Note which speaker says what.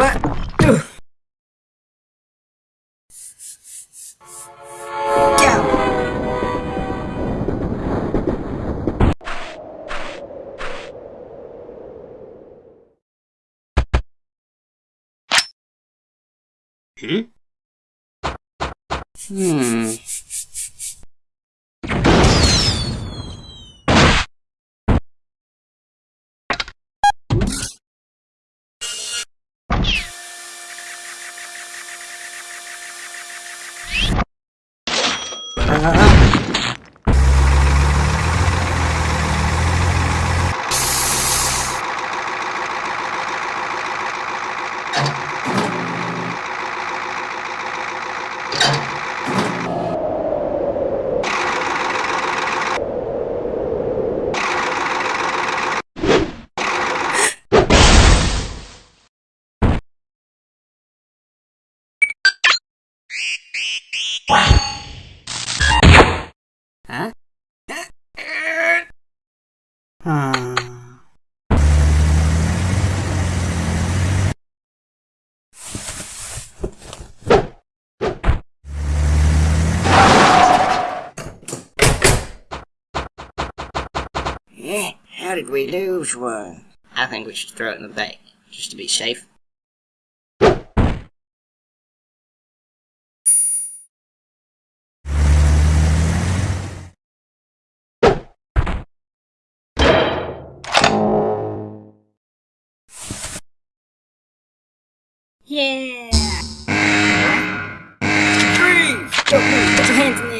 Speaker 1: What? Go!
Speaker 2: Hmm? Hmm. Huh? Hmm.
Speaker 1: Yeah, how did we lose one? I think we should throw it in the bay, just to be safe. Yeah! Freeze! Don't! Put your hands in